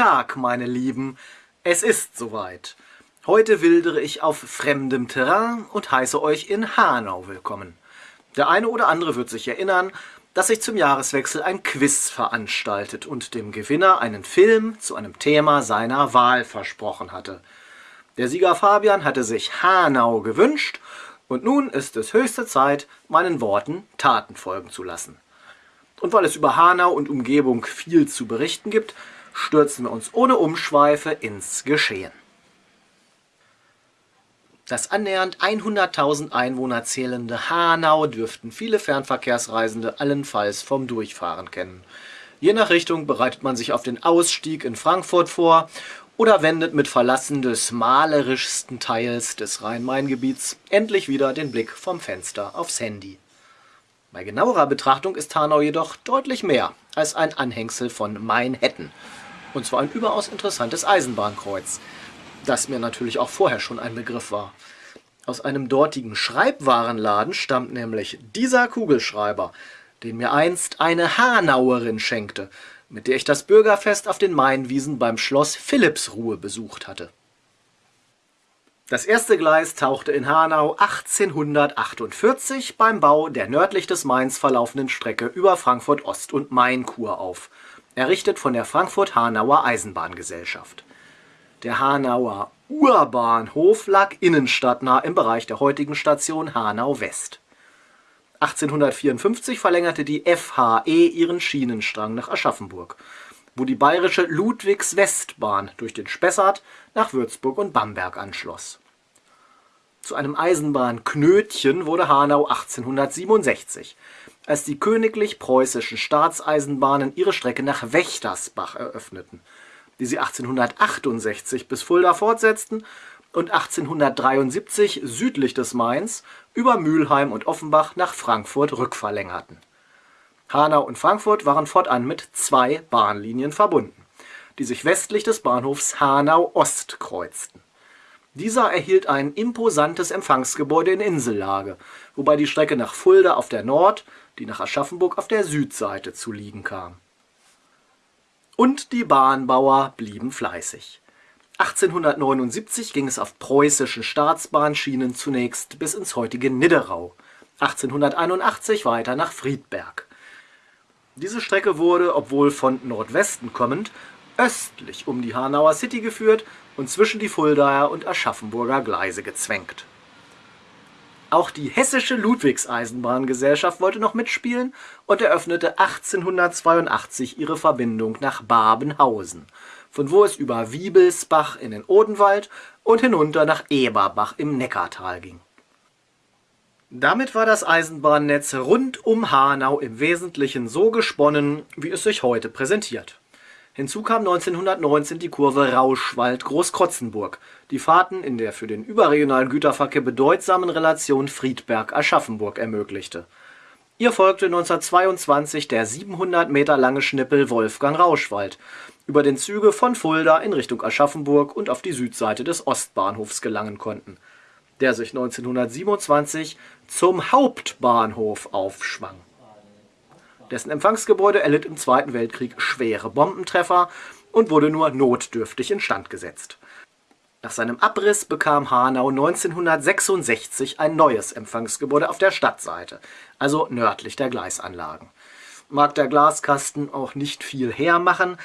Tag, meine Lieben, es ist soweit. Heute wildere ich auf fremdem Terrain und heiße euch in Hanau willkommen. Der eine oder andere wird sich erinnern, dass ich zum Jahreswechsel ein Quiz veranstaltet und dem Gewinner einen Film zu einem Thema seiner Wahl versprochen hatte. Der Sieger Fabian hatte sich Hanau gewünscht und nun ist es höchste Zeit, meinen Worten Taten folgen zu lassen. Und weil es über Hanau und Umgebung viel zu berichten gibt, stürzen wir uns ohne Umschweife ins Geschehen. Das annähernd 100.000 Einwohner zählende Hanau dürften viele Fernverkehrsreisende allenfalls vom Durchfahren kennen. Je nach Richtung bereitet man sich auf den Ausstieg in Frankfurt vor oder wendet mit Verlassen des malerischsten Teils des Rhein-Main-Gebiets endlich wieder den Blick vom Fenster aufs Handy. Bei genauerer Betrachtung ist Hanau jedoch deutlich mehr als ein Anhängsel von Main-Hetten. Und zwar ein überaus interessantes Eisenbahnkreuz, das mir natürlich auch vorher schon ein Begriff war. Aus einem dortigen Schreibwarenladen stammt nämlich dieser Kugelschreiber, den mir einst eine Hanauerin schenkte, mit der ich das Bürgerfest auf den Mainwiesen beim Schloss Philippsruhe besucht hatte. Das erste Gleis tauchte in Hanau 1848 beim Bau der nördlich des Mains verlaufenden Strecke über Frankfurt Ost und Mainkur auf, errichtet von der Frankfurt-Hanauer Eisenbahngesellschaft. Der Hanauer Urbahnhof lag innenstadtnah im Bereich der heutigen Station Hanau West. 1854 verlängerte die FHE ihren Schienenstrang nach Aschaffenburg, wo die bayerische Ludwigs-Westbahn durch den Spessart nach Würzburg und Bamberg anschloss. Zu einem Eisenbahnknötchen wurde Hanau 1867, als die königlich preußischen Staatseisenbahnen ihre Strecke nach Wächtersbach eröffneten die sie 1868 bis Fulda fortsetzten und 1873 südlich des Mains über Mülheim und Offenbach nach Frankfurt rückverlängerten. Hanau und Frankfurt waren fortan mit zwei Bahnlinien verbunden, die sich westlich des Bahnhofs Hanau Ost kreuzten. Dieser erhielt ein imposantes Empfangsgebäude in Insellage, wobei die Strecke nach Fulda auf der Nord-, die nach Aschaffenburg auf der Südseite zu liegen kam und die Bahnbauer blieben fleißig. 1879 ging es auf preußischen Staatsbahnschienen zunächst bis ins heutige Nidderau, 1881 weiter nach Friedberg. Diese Strecke wurde, obwohl von Nordwesten kommend, östlich um die Hanauer City geführt und zwischen die Fuldaer und Aschaffenburger Gleise gezwängt auch die Hessische Ludwigseisenbahngesellschaft wollte noch mitspielen und eröffnete 1882 ihre Verbindung nach Babenhausen, von wo es über Wiebelsbach in den Odenwald und hinunter nach Eberbach im Neckartal ging. Damit war das Eisenbahnnetz rund um Hanau im Wesentlichen so gesponnen, wie es sich heute präsentiert Hinzu kam 1919 die Kurve Rauschwald-Großkrotzenburg, die Fahrten in der für den überregionalen Güterverkehr bedeutsamen Relation Friedberg-Aschaffenburg ermöglichte. Ihr folgte 1922 der 700 Meter lange Schnippel Wolfgang-Rauschwald, über den Züge von Fulda in Richtung Aschaffenburg und auf die Südseite des Ostbahnhofs gelangen konnten, der sich 1927 zum Hauptbahnhof aufschwang dessen Empfangsgebäude erlitt im Zweiten Weltkrieg schwere Bombentreffer und wurde nur notdürftig instand gesetzt. Nach seinem Abriss bekam Hanau 1966 ein neues Empfangsgebäude auf der Stadtseite, also nördlich der Gleisanlagen. Mag der Glaskasten auch nicht viel hermachen,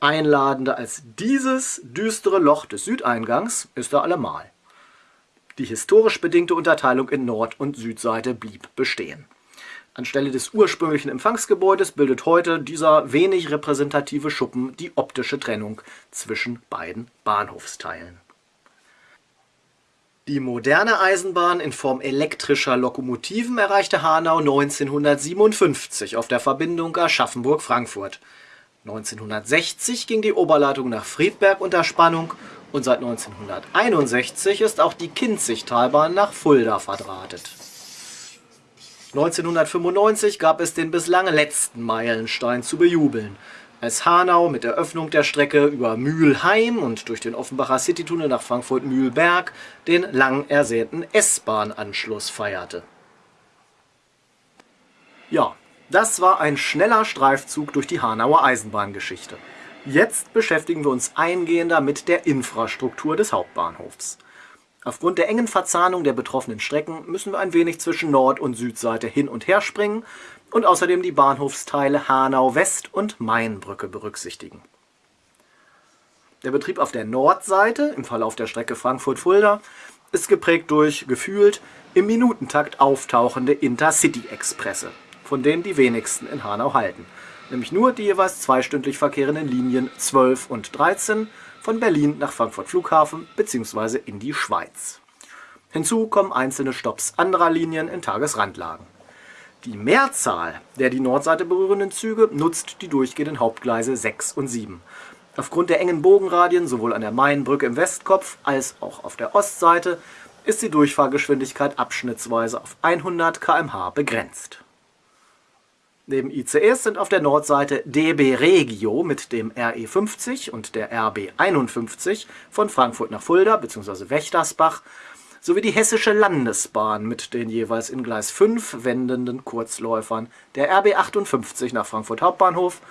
einladender als dieses düstere Loch des Südeingangs ist er allemal. Die historisch bedingte Unterteilung in Nord- und Südseite blieb bestehen Anstelle des ursprünglichen Empfangsgebäudes bildet heute dieser wenig repräsentative Schuppen die optische Trennung zwischen beiden Bahnhofsteilen. Die moderne Eisenbahn in Form elektrischer Lokomotiven erreichte Hanau 1957 auf der Verbindung Aschaffenburg-Frankfurt. 1960 ging die Oberleitung nach Friedberg unter Spannung und seit 1961 ist auch die Kinzigtalbahn nach Fulda verdrahtet 1995 gab es den bislang letzten Meilenstein zu bejubeln, als Hanau mit der Öffnung der Strecke über Mühlheim und durch den Offenbacher Citytunnel nach Frankfurt-Mühlberg den lang ersehnten S-Bahn-Anschluss feierte. Ja, das war ein schneller Streifzug durch die Hanauer Eisenbahngeschichte. Jetzt beschäftigen wir uns eingehender mit der Infrastruktur des Hauptbahnhofs. Aufgrund der engen Verzahnung der betroffenen Strecken müssen wir ein wenig zwischen Nord- und Südseite hin und her springen und außerdem die Bahnhofsteile Hanau West und Mainbrücke berücksichtigen. Der Betrieb auf der Nordseite, im Verlauf der Strecke Frankfurt-Fulda, ist geprägt durch gefühlt im Minutentakt auftauchende Intercity-Expresse, von denen die wenigsten in Hanau halten, nämlich nur die jeweils zweistündlich verkehrenden Linien 12 und 13 von Berlin nach Frankfurt Flughafen bzw. in die Schweiz. Hinzu kommen einzelne Stopps anderer Linien in Tagesrandlagen. Die Mehrzahl der die Nordseite berührenden Züge nutzt die durchgehenden Hauptgleise 6 und 7. Aufgrund der engen Bogenradien sowohl an der Mainbrücke im Westkopf als auch auf der Ostseite ist die Durchfahrgeschwindigkeit abschnittsweise auf 100 km/h begrenzt. Neben ICEs sind auf der Nordseite DB Regio mit dem RE 50 und der RB 51 von Frankfurt nach Fulda bzw. Wächtersbach sowie die Hessische Landesbahn mit den jeweils in Gleis 5 wendenden Kurzläufern der RB 58 nach Frankfurt Hauptbahnhof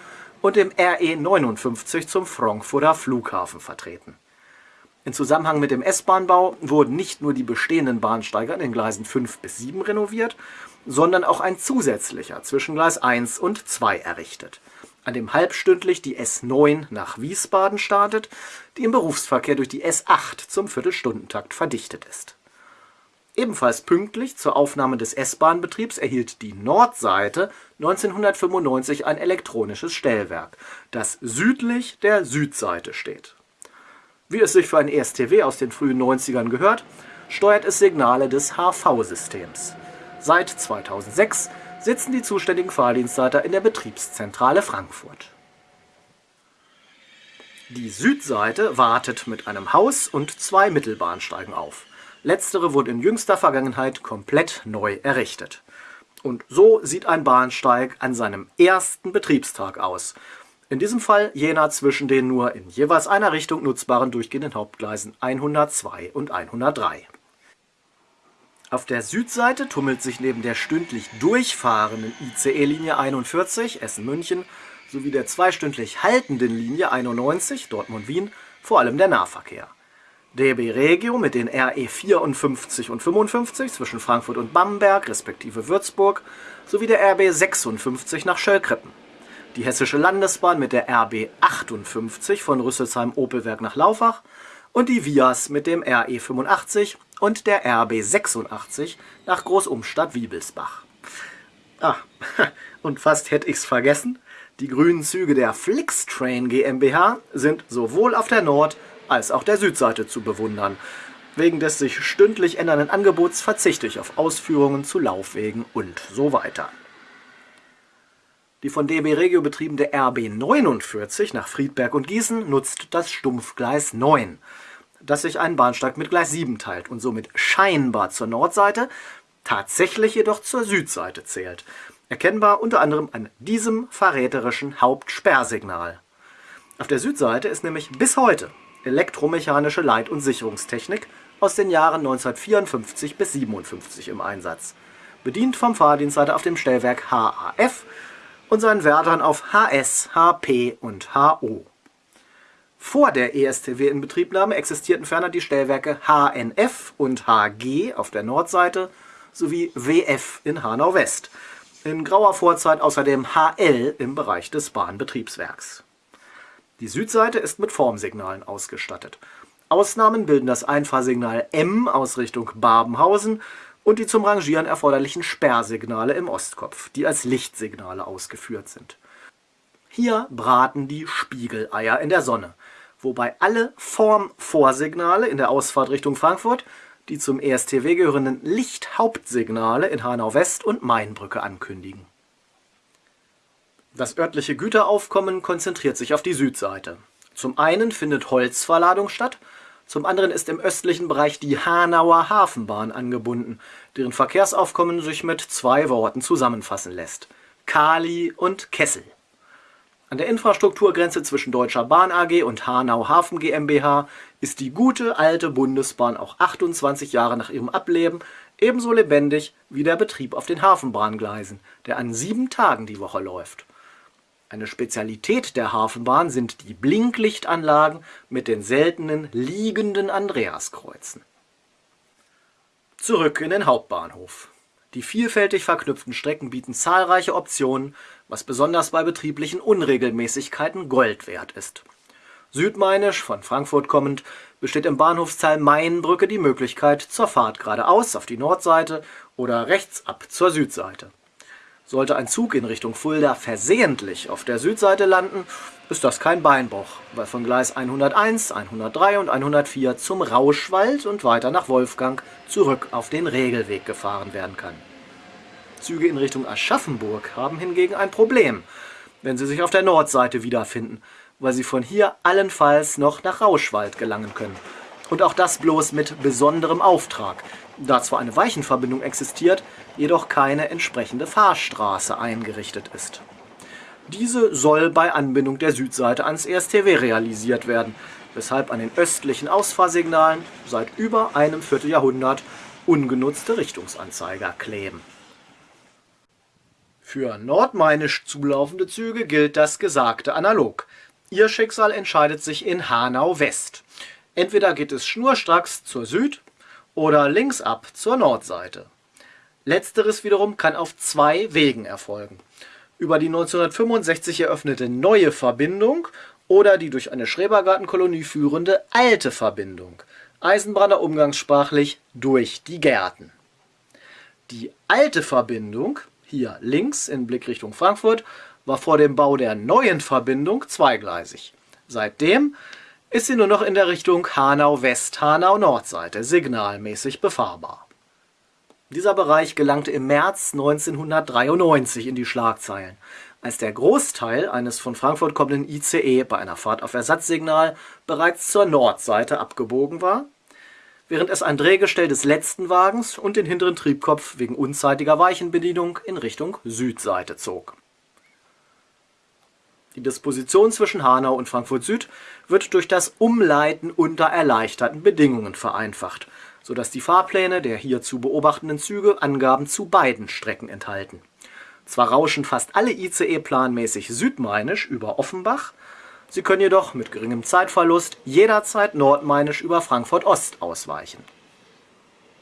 und dem RE 59 zum Frankfurter Flughafen vertreten. In Zusammenhang mit dem S-Bahnbau wurden nicht nur die bestehenden Bahnsteige an den Gleisen 5 bis 7 renoviert, sondern auch ein zusätzlicher zwischen Gleis 1 und 2 errichtet, an dem halbstündlich die S9 nach Wiesbaden startet, die im Berufsverkehr durch die S8 zum Viertelstundentakt verdichtet ist. Ebenfalls pünktlich zur Aufnahme des S-Bahn-Betriebs erhielt die Nordseite 1995 ein elektronisches Stellwerk, das südlich der Südseite steht. Wie es sich für ein ESTW aus den frühen 90ern gehört, steuert es Signale des HV-Systems. Seit 2006 sitzen die zuständigen Fahrdienstleiter in der Betriebszentrale Frankfurt. Die Südseite wartet mit einem Haus und zwei Mittelbahnsteigen auf. Letztere wurde in jüngster Vergangenheit komplett neu errichtet. Und so sieht ein Bahnsteig an seinem ersten Betriebstag aus. In diesem Fall jener zwischen den nur in jeweils einer Richtung nutzbaren durchgehenden Hauptgleisen 102 und 103. Auf der Südseite tummelt sich neben der stündlich durchfahrenden ICE-Linie 41 Essen-München sowie der zweistündlich haltenden Linie 91 Dortmund-Wien vor allem der Nahverkehr. DB Regio mit den RE 54 und 55 zwischen Frankfurt und Bamberg respektive Würzburg sowie der RB 56 nach Schöllkrippen. Die Hessische Landesbahn mit der RB 58 von Rüsselsheim-Opelwerk nach Laufach und die Vias mit dem RE 85 und der RB 86 nach Großumstadt-Wiebelsbach. Ah, und fast hätte ich's vergessen, die grünen Züge der Flixtrain GmbH sind sowohl auf der Nord- als auch der Südseite zu bewundern. Wegen des sich stündlich ändernden Angebots verzichte ich auf Ausführungen zu Laufwegen und so weiter. Die von DB Regio betriebene RB 49 nach Friedberg und Gießen nutzt das Stumpfgleis 9, das sich einen Bahnsteig mit Gleis 7 teilt und somit scheinbar zur Nordseite, tatsächlich jedoch zur Südseite zählt. Erkennbar unter anderem an diesem verräterischen Hauptsperrsignal. Auf der Südseite ist nämlich bis heute elektromechanische Leit- und Sicherungstechnik aus den Jahren 1954 bis 57 im Einsatz, bedient vom Fahrdienstleiter auf dem Stellwerk HAF und seinen Wärtern auf HS, HP und HO. Vor der ESTW-Inbetriebnahme existierten ferner die Stellwerke HNF und HG auf der Nordseite sowie WF in Hanau-West, in grauer Vorzeit außerdem HL im Bereich des Bahnbetriebswerks. Die Südseite ist mit Formsignalen ausgestattet. Ausnahmen bilden das Einfahrsignal M aus Richtung Babenhausen und die zum Rangieren erforderlichen Sperrsignale im Ostkopf, die als Lichtsignale ausgeführt sind. Hier braten die Spiegeleier in der Sonne, wobei alle Formvorsignale in der Ausfahrt Richtung Frankfurt die zum ESTW gehörenden Lichthauptsignale in Hanau-West und Mainbrücke ankündigen. Das örtliche Güteraufkommen konzentriert sich auf die Südseite. Zum einen findet Holzverladung statt zum anderen ist im östlichen Bereich die Hanauer Hafenbahn angebunden, deren Verkehrsaufkommen sich mit zwei Worten zusammenfassen lässt: Kali und Kessel. An der Infrastrukturgrenze zwischen Deutscher Bahn AG und Hanau Hafen GmbH ist die gute alte Bundesbahn auch 28 Jahre nach ihrem Ableben ebenso lebendig wie der Betrieb auf den Hafenbahngleisen, der an sieben Tagen die Woche läuft Eine Spezialität der Hafenbahn sind die Blinklichtanlagen mit den seltenen liegenden Andreaskreuzen. Zurück in den Hauptbahnhof. Die vielfältig verknüpften Strecken bieten zahlreiche Optionen, was besonders bei betrieblichen Unregelmäßigkeiten Gold wert ist. Südmainisch, von Frankfurt kommend, besteht im Bahnhofsteil Mainbrücke die Möglichkeit zur Fahrt geradeaus auf die Nordseite oder rechts ab zur Südseite. Sollte ein Zug in Richtung Fulda versehentlich auf der Südseite landen, ist das kein Beinbruch, weil von Gleis 101, 103 und 104 zum Rauschwald und weiter nach Wolfgang zurück auf den Regelweg gefahren werden kann. Züge in Richtung Aschaffenburg haben hingegen ein Problem, wenn sie sich auf der Nordseite wiederfinden, weil sie von hier allenfalls noch nach Rauschwald gelangen können. Und auch das bloß mit besonderem Auftrag, da zwar eine Weichenverbindung existiert, jedoch keine entsprechende Fahrstraße eingerichtet ist. Diese soll bei Anbindung der Südseite ans ESTW realisiert werden, weshalb an den östlichen Ausfahrsignalen seit über einem Vierteljahrhundert ungenutzte Richtungsanzeiger kleben. Für nordmainisch zulaufende Züge gilt das Gesagte analog. Ihr Schicksal entscheidet sich in Hanau West. Entweder geht es schnurstracks zur Süd- oder links ab zur Nordseite. Letzteres wiederum kann auf zwei Wegen erfolgen. Über die 1965 eröffnete neue Verbindung oder die durch eine Schrebergartenkolonie führende alte Verbindung, Eisenbahner umgangssprachlich durch die Gärten. Die alte Verbindung, hier links in Blickrichtung Frankfurt, war vor dem Bau der neuen Verbindung zweigleisig. Seitdem ist sie nur noch in der Richtung Hanau-West, Hanau-Nordseite signalmäßig befahrbar. Dieser Bereich gelangte im März 1993 in die Schlagzeilen, als der Großteil eines von Frankfurt kommenden ICE bei einer Fahrt auf Ersatzsignal bereits zur Nordseite abgebogen war, während es ein Drehgestell des letzten Wagens und den hinteren Triebkopf wegen unzeitiger Weichenbedienung in Richtung Südseite zog die Disposition zwischen Hanau und Frankfurt Süd wird durch das Umleiten unter erleichterten Bedingungen vereinfacht, sodass die Fahrpläne der hier zu beobachtenden Züge Angaben zu beiden Strecken enthalten. Zwar rauschen fast alle ICE planmäßig südmainisch über Offenbach, sie können jedoch mit geringem Zeitverlust jederzeit nordmainisch über Frankfurt Ost ausweichen.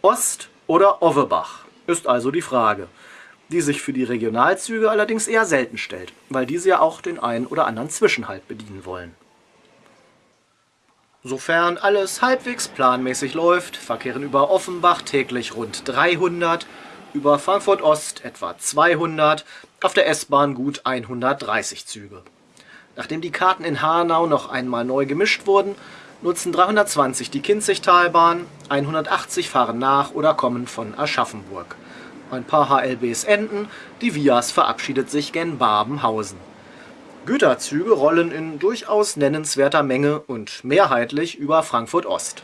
Ost oder Ovebach ist also die Frage die sich für die Regionalzüge allerdings eher selten stellt, weil diese ja auch den einen oder anderen Zwischenhalt bedienen wollen. Sofern alles halbwegs planmäßig läuft, verkehren über Offenbach täglich rund 300, über Frankfurt Ost etwa 200, auf der S-Bahn gut 130 Züge. Nachdem die Karten in Hanau noch einmal neu gemischt wurden, nutzen 320 die Kinzigtalbahn, 180 fahren nach oder kommen von Aschaffenburg. Ein paar HLBs enden, die Vias verabschiedet sich gen Babenhausen. Güterzüge rollen in durchaus nennenswerter Menge und mehrheitlich über Frankfurt Ost.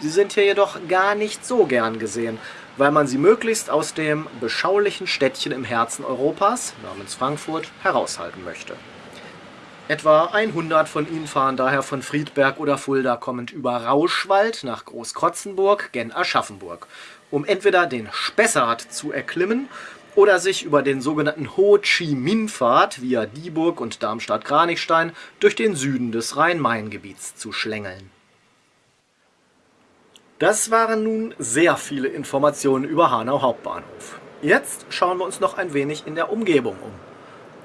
Sie sind hier jedoch gar nicht so gern gesehen, weil man sie möglichst aus dem beschaulichen Städtchen im Herzen Europas, namens Frankfurt, heraushalten möchte. Etwa 100 von ihnen fahren daher von Friedberg oder Fulda kommend über Rauschwald nach Großkrotzenburg gen Aschaffenburg um entweder den Spessart zu erklimmen oder sich über den sogenannten Ho Chi Minh-Pfad via Dieburg und Darmstadt-Kranichstein durch den Süden des Rhein-Main-Gebiets zu schlängeln. Das waren nun sehr viele Informationen über Hanau Hauptbahnhof. Jetzt schauen wir uns noch ein wenig in der Umgebung um.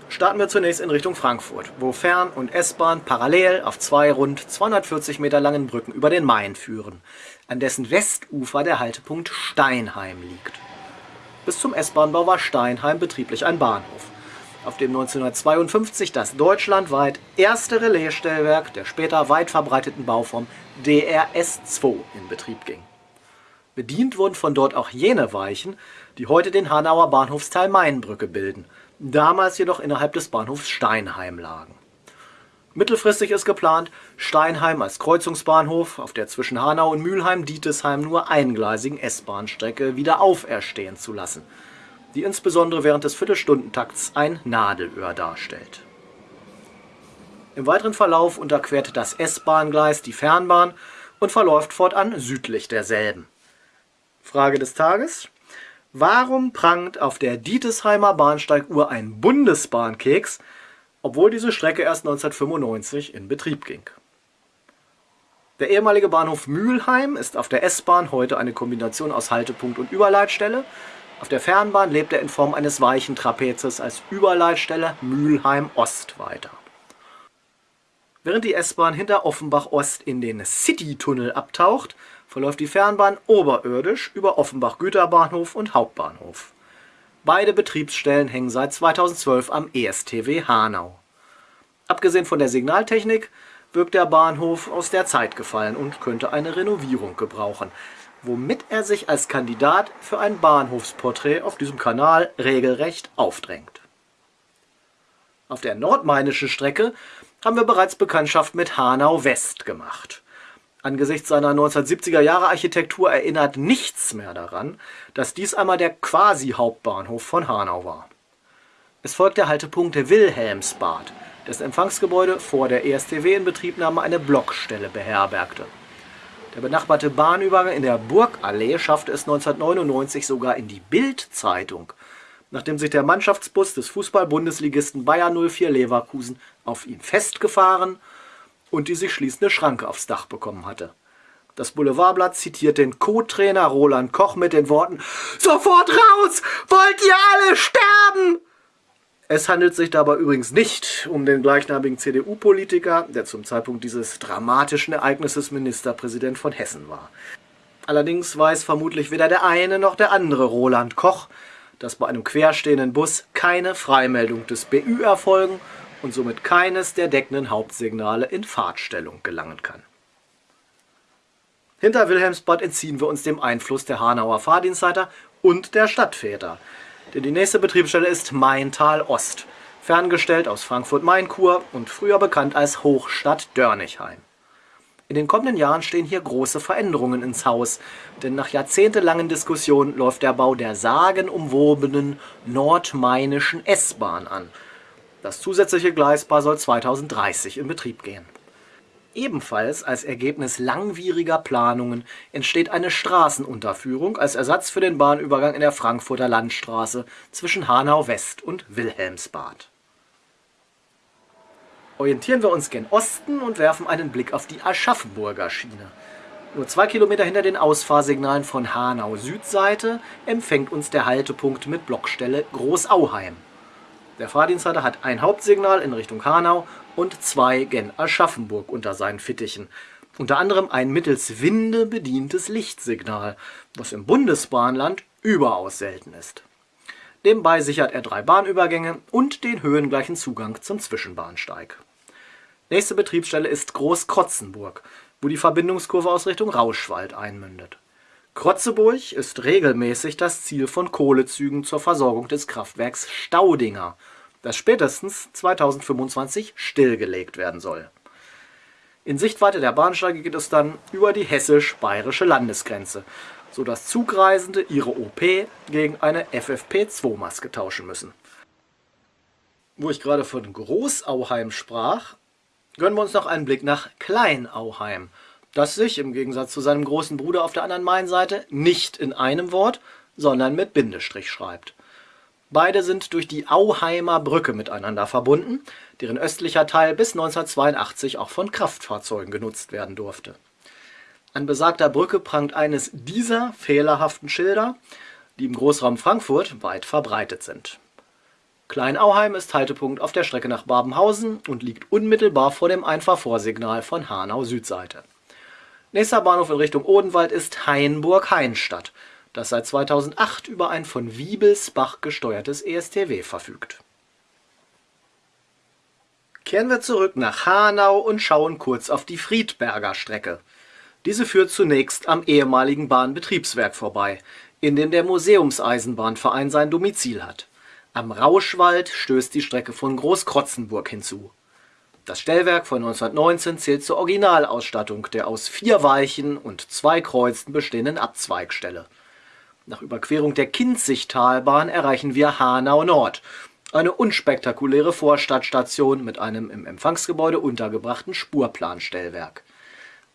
Starten wir zunächst in Richtung Frankfurt, wo Fern- und S-Bahn parallel auf zwei rund 240 Meter langen Brücken über den Main führen, an dessen Westufer der Haltepunkt Steinheim liegt. Bis zum S-Bahnbau war Steinheim betrieblich ein Bahnhof, auf dem 1952 das deutschlandweit erste Relaisstellwerk der später weit verbreiteten Bauform DRS-2 in Betrieb ging. Bedient wurden von dort auch jene Weichen, die heute den Hanauer Bahnhofsteil Mainbrücke bilden – damals jedoch innerhalb des Bahnhofs Steinheim lagen. Mittelfristig ist geplant, Steinheim als Kreuzungsbahnhof auf der zwischen Hanau und Mülheim-Dietesheim nur eingleisigen S-Bahn-Strecke wieder auferstehen zu lassen, die insbesondere während des Viertelstundentakts ein Nadelöhr darstellt. Im weiteren Verlauf unterquert das S-Bahn-Gleis die Fernbahn und verläuft fortan südlich derselben. Frage des Tages Warum prangt auf der Dietesheimer Bahnsteiguhr ein Bundesbahnkeks, obwohl diese Strecke erst 1995 in Betrieb ging. Der ehemalige Bahnhof Mülheim ist auf der S-Bahn heute eine Kombination aus Haltepunkt und Überleitstelle. Auf der Fernbahn lebt er in Form eines weichen Trapezes als Überleitstelle Mülheim Ost weiter. Während die S-Bahn hinter Offenbach Ost in den City-Tunnel abtaucht, verläuft die Fernbahn oberirdisch über Offenbach Güterbahnhof und Hauptbahnhof. Beide Betriebsstellen hängen seit 2012 am ESTW Hanau. Abgesehen von der Signaltechnik wirkt der Bahnhof aus der Zeit gefallen und könnte eine Renovierung gebrauchen, womit er sich als Kandidat für ein Bahnhofsporträt auf diesem Kanal regelrecht aufdrängt. Auf der nordmainischen Strecke haben wir bereits Bekanntschaft mit Hanau West gemacht. Angesichts seiner 1970er Jahre Architektur erinnert nichts mehr daran, dass dies einmal der Quasi-Hauptbahnhof von Hanau war. Es folgt der Haltepunkt Wilhelmsbad, dessen Empfangsgebäude vor der ESTW-Inbetriebnahme eine Blockstelle beherbergte. Der benachbarte Bahnübergang in der Burgallee schaffte es 1999 sogar in die Bild-Zeitung, nachdem sich der Mannschaftsbus des Fußball-Bundesligisten Bayer 04 Leverkusen auf ihn festgefahren und die sich schließende Schranke aufs Dach bekommen hatte. Das Boulevardblatt zitiert den Co-Trainer Roland Koch mit den Worten Sofort raus! Wollt ihr alle sterben? Es handelt sich dabei übrigens nicht um den gleichnamigen CDU-Politiker, der zum Zeitpunkt dieses dramatischen Ereignisses Ministerpräsident von Hessen war. Allerdings weiß vermutlich weder der eine noch der andere Roland Koch, dass bei einem querstehenden Bus keine Freimeldung des BÜ erfolgen und somit keines der deckenden Hauptsignale in Fahrtstellung gelangen kann. Hinter Wilhelmsbad entziehen wir uns dem Einfluss der Hanauer Fahrdienstleiter und der Stadtväter, denn die nächste Betriebsstelle ist Maintal Ost, ferngestellt aus Frankfurt-Main-Kur und früher bekannt als Hochstadt Dörnigheim. In den kommenden Jahren stehen hier große Veränderungen ins Haus, denn nach jahrzehntelangen Diskussionen läuft der Bau der sagenumwobenen nordmainischen S-Bahn an – das zusätzliche Gleispaar soll 2030 in Betrieb gehen. Ebenfalls als Ergebnis langwieriger Planungen entsteht eine Straßenunterführung als Ersatz für den Bahnübergang in der Frankfurter Landstraße zwischen Hanau West und Wilhelmsbad. Orientieren wir uns gen Osten und werfen einen Blick auf die Aschaffenburger Schiene. Nur zwei Kilometer hinter den Ausfahrsignalen von Hanau Südseite empfängt uns der Haltepunkt mit Blockstelle Großauheim. Der Fahrdienstleiter hat ein Hauptsignal in Richtung Hanau und zwei gen Aschaffenburg unter seinen Fittichen. Unter anderem ein mittels Winde bedientes Lichtsignal, was im Bundesbahnland überaus selten ist. Nebenbei sichert er drei Bahnübergänge und den höhengleichen Zugang zum Zwischenbahnsteig. Nächste Betriebsstelle ist Großkrotzenburg, wo die Verbindungskurve aus Richtung Rauschwald einmündet. Krotzeburg ist regelmäßig das Ziel von Kohlezügen zur Versorgung des Kraftwerks Staudinger, das spätestens 2025 stillgelegt werden soll. In Sichtweite der Bahnsteige geht es dann über die hessisch-bayerische Landesgrenze, sodass Zugreisende ihre OP gegen eine FFP2-Maske tauschen müssen. Wo ich gerade von Großauheim sprach, gönnen wir uns noch einen Blick nach Kleinauheim – das sich, im Gegensatz zu seinem großen Bruder auf der anderen Mainseite, nicht in einem Wort, sondern mit Bindestrich schreibt. Beide sind durch die Auheimer Brücke miteinander verbunden, deren östlicher Teil bis 1982 auch von Kraftfahrzeugen genutzt werden durfte. An besagter Brücke prangt eines dieser fehlerhaften Schilder, die im Großraum Frankfurt weit verbreitet sind. Kleinauheim ist Haltepunkt auf der Strecke nach Babenhausen und liegt unmittelbar vor dem Einfahrvorsignal von Hanau Südseite. Nächster Bahnhof in Richtung Odenwald ist Hainburg-Hainstadt, das seit 2008 über ein von Wiebelsbach gesteuertes ESTW verfügt. Kehren wir zurück nach Hanau und schauen kurz auf die Friedberger Strecke. Diese führt zunächst am ehemaligen Bahnbetriebswerk vorbei, in dem der Museumseisenbahnverein sein Domizil hat. Am Rauschwald stößt die Strecke von Großkrotzenburg hinzu. Das Stellwerk von 1919 zählt zur Originalausstattung der aus vier Weichen und zwei Kreuzen bestehenden Abzweigstelle. Nach Überquerung der Kinzigtalbahn erreichen wir Hanau Nord, eine unspektakuläre Vorstadtstation mit einem im Empfangsgebäude untergebrachten Spurplanstellwerk.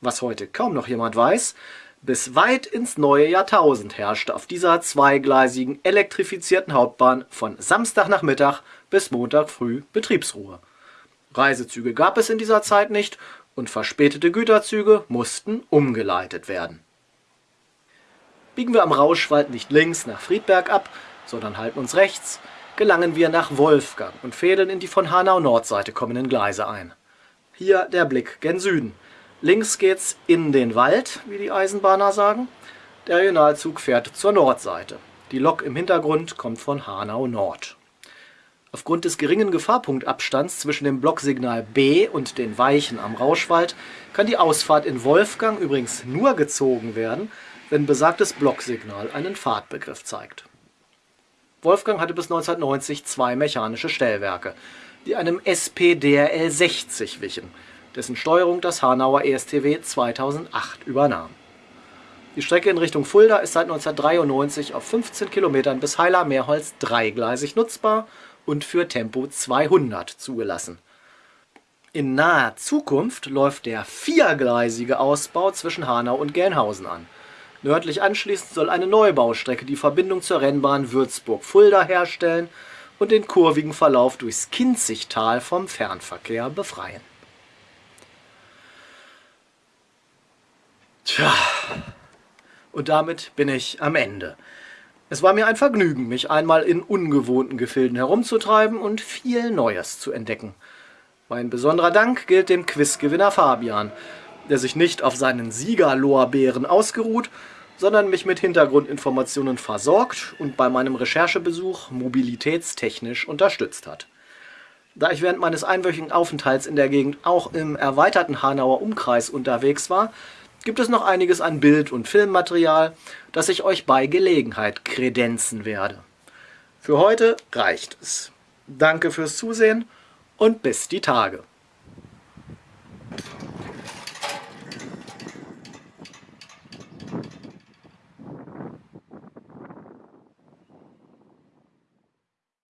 Was heute kaum noch jemand weiß, bis weit ins neue Jahrtausend herrschte auf dieser zweigleisigen elektrifizierten Hauptbahn von Samstagnachmittag bis Montag früh Betriebsruhe. Reisezüge gab es in dieser Zeit nicht und verspätete Güterzüge mussten umgeleitet werden. Biegen wir am Rauschwald nicht links nach Friedberg ab, sondern halten uns rechts, gelangen wir nach Wolfgang und fädeln in die von Hanau-Nordseite kommenden Gleise ein. Hier der Blick gen Süden. Links geht's in den Wald, wie die Eisenbahner sagen. Der Regionalzug fährt zur Nordseite. Die Lok im Hintergrund kommt von Hanau Nord. Aufgrund des geringen Gefahrpunktabstands zwischen dem Blocksignal B und den Weichen am Rauschwald kann die Ausfahrt in Wolfgang übrigens nur gezogen werden, wenn besagtes Blocksignal einen Fahrtbegriff zeigt. Wolfgang hatte bis 1990 zwei mechanische Stellwerke, die einem SP-DRL 60 wichen, dessen Steuerung das Hanauer ESTW 2008 übernahm. Die Strecke in Richtung Fulda ist seit 1993 auf 15 Kilometern bis Heiler-Meerholz dreigleisig nutzbar und für Tempo 200 zugelassen. In naher Zukunft läuft der viergleisige Ausbau zwischen Hanau und Gelnhausen an. Nördlich anschließend soll eine Neubaustrecke die Verbindung zur Rennbahn Würzburg-Fulda herstellen und den kurvigen Verlauf durchs Kinzigtal vom Fernverkehr befreien. Tja, und damit bin ich am Ende. Es war mir ein Vergnügen, mich einmal in ungewohnten Gefilden herumzutreiben und viel Neues zu entdecken. Mein besonderer Dank gilt dem Quizgewinner Fabian, der sich nicht auf seinen Siegerlorbeeren ausgeruht, sondern mich mit Hintergrundinformationen versorgt und bei meinem Recherchebesuch mobilitätstechnisch unterstützt hat. Da ich während meines einwöchigen Aufenthalts in der Gegend auch im erweiterten Hanauer Umkreis unterwegs war, gibt es noch einiges an Bild- und Filmmaterial, das ich euch bei Gelegenheit kredenzen werde. Für heute reicht es. Danke fürs Zusehen und bis die Tage.